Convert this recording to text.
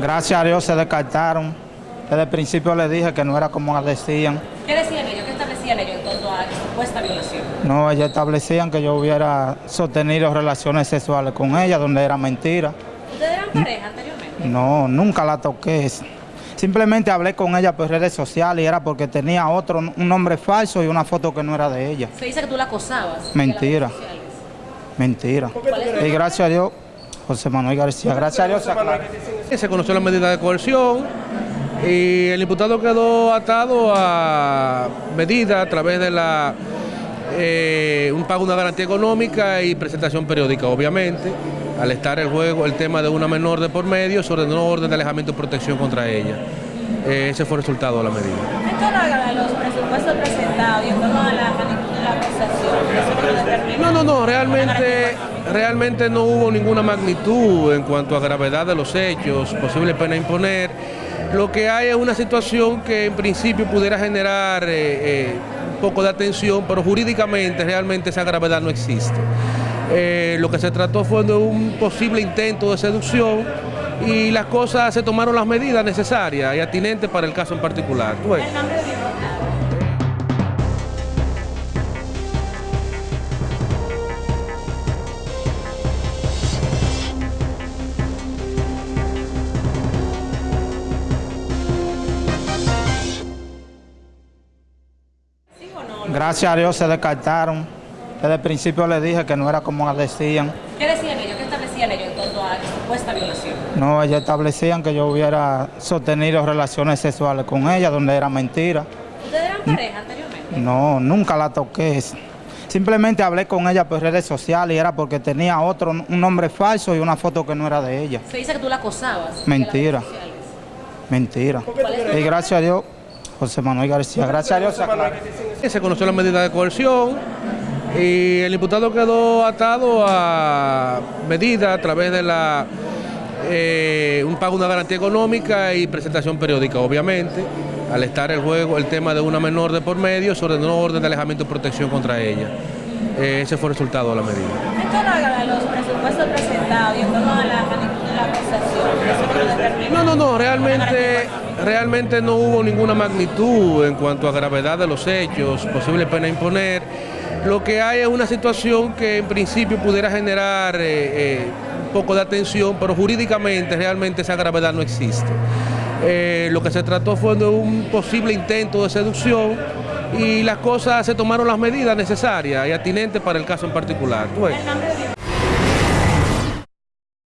Gracias a Dios se descartaron. Desde el principio les dije que no era como decían. ¿Qué decían ellos? ¿Qué establecían ellos en torno a supuesta violación? No, ellos establecían que yo hubiera sostenido relaciones sexuales con ella, donde era mentira. ¿Ustedes eran pareja anteriormente? No, nunca la toqué. Simplemente hablé con ella por redes sociales y era porque tenía otro, un nombre falso y una foto que no era de ella. Se dice que tú la acosabas. Mentira. Mentira. Y gracias a Dios, José Manuel García, gracias a Dios se aclaró. Se conoció la medida de coerción y el imputado quedó atado a medida a través de la eh, un pago de una garantía económica y presentación periódica, obviamente. Al estar el juego el tema de una menor de por medio, se ordenó orden de alejamiento y protección contra ella. Eh, ese fue el resultado de la medida. En torno a los presupuestos presentados y en torno a la acusación, ¿eso no lo determina? No, no, no, realmente, realmente no hubo ninguna magnitud en cuanto a gravedad de los hechos, posible pena imponer. Lo que hay es una situación que en principio pudiera generar eh, eh, un poco de atención, pero jurídicamente realmente esa gravedad no existe. Eh, lo que se trató fue de un posible intento de seducción y las cosas se tomaron las medidas necesarias y atinentes para el caso en particular. Tú Gracias a Dios se descartaron. Desde el principio les dije que no era como decían. ¿Qué decían ellos? ¿Qué establecían ellos en torno a supuesta violación? No, ellos establecían que yo hubiera sostenido relaciones sexuales con ella, donde era mentira. ¿Ustedes eran pareja anteriormente? No, nunca la toqué. Simplemente hablé con ella por redes sociales y era porque tenía otro, un nombre falso y una foto que no era de ella. Se dice que tú la acosabas. en Mentira. Mentira. Y gracias a Dios, José Manuel García, gracias a Dios se conoció la medida de coerción y el imputado quedó atado a medida a través de la eh, un pago una garantía económica y presentación periódica, obviamente. Al estar el juego el tema de una menor de por medio, se ordenó orden de alejamiento y protección contra ella. Eh, ese fue el resultado de la medida. En torno a los presupuestos presentados y en torno a la magnitud de la acusación, ¿eso no? No, no, no, realmente, realmente no hubo ninguna magnitud en cuanto a gravedad de los hechos, posible pena imponer. Lo que hay es una situación que en principio pudiera generar eh, eh, un poco de atención, pero jurídicamente realmente esa gravedad no existe. Eh, lo que se trató fue de un posible intento de seducción y las cosas se tomaron las medidas necesarias y atinentes para el caso en particular.